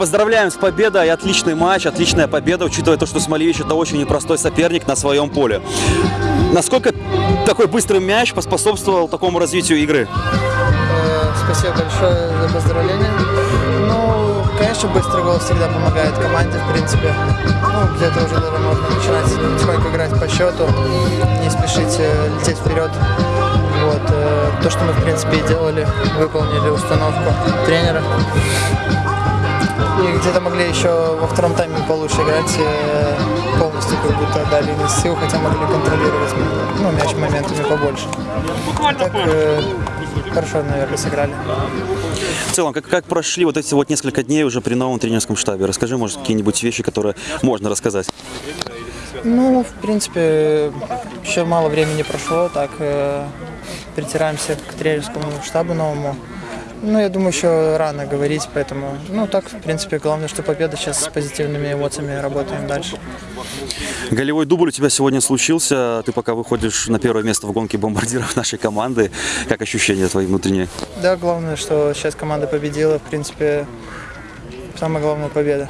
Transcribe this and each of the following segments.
поздравляем с победой. Отличный матч, отличная победа, учитывая то, что Смолевич это очень непростой соперник на своем поле. Насколько такой быстрый мяч поспособствовал такому развитию игры? Э, Спасибо большое за поздравления. Ну, конечно, быстрый гол всегда помогает команде, в принципе. Ну, где-то уже даже можно начинать потихоньку играть по счету, не спешить лететь вперед. Вот. э, То, что мы, в принципе, и делали, выполнили установку тренера. И где-то могли еще во втором тайме получше играть, э, полностью как будто отдали из сил, хотя могли контролировать ну, мяч моментами побольше. Так, э, хорошо, наверное, сыграли. В целом, как, как прошли вот эти вот несколько дней уже при новом тренерском штабе? Расскажи, может, какие-нибудь вещи, которые можно рассказать. Ну, в принципе, еще мало времени прошло, так э, притираемся к тренерскому штабу новому. Ну, я думаю, еще рано говорить, поэтому, ну, так, в принципе, главное, что победа, сейчас с позитивными эмоциями работаем дальше. Голевой дубль у тебя сегодня случился. Ты пока выходишь на первое место в гонке бомбардиров нашей команды. Как ощущения твои внутренние? Да, главное, что сейчас команда победила, в принципе, самая главная победа.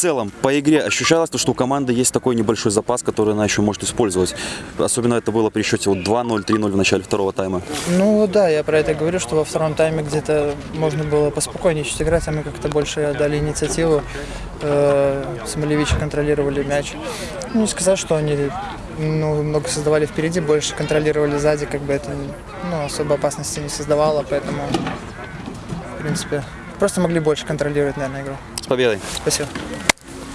Целом, по игре ощущалось то, что у команды есть такой небольшой запас, который она еще может использовать. Особенно это было при счете вот 2-0, 3-0 в начале второго тайма. Ну да, я про это говорю, что во втором тайме где-то можно было поспокойнее чуть играть, а мы как-то больше отдали инициативу. Э, Смолевичи контролировали мяч. Ну, не сказать, что они ну, много создавали впереди, больше контролировали сзади, как бы это ну, особо опасности не создавало, поэтому, в принципе, просто могли больше контролировать, наверное, игру. С победой! Спасибо.